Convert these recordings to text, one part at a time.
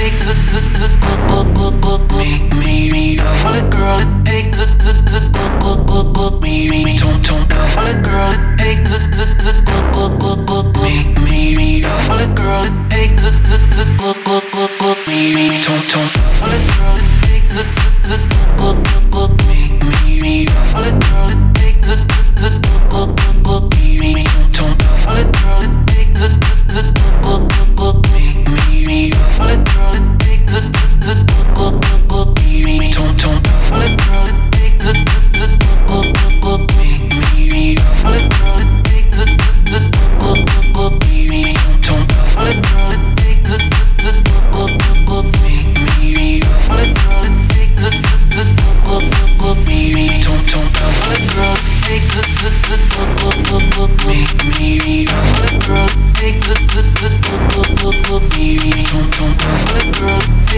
takes a z z me me me a valid girl. It takes a z z me me me don't book me me me, girl. It takes a z z me me me a valid girl. It takes a z z me me don't don't a valid girl.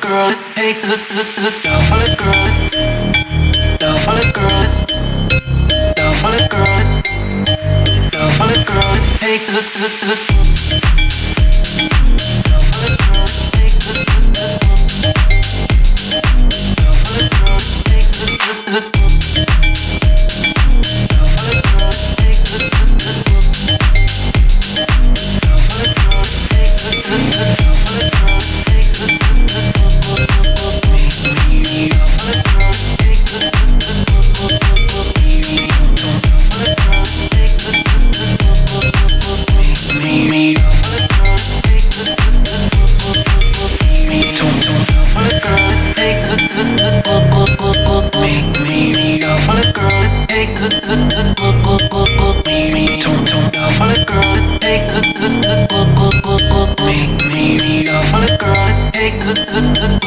Girl, it zip, zip, zip, no, girl, no, girl. Love on a girl, love on a girl, it takes dứt dứt dứt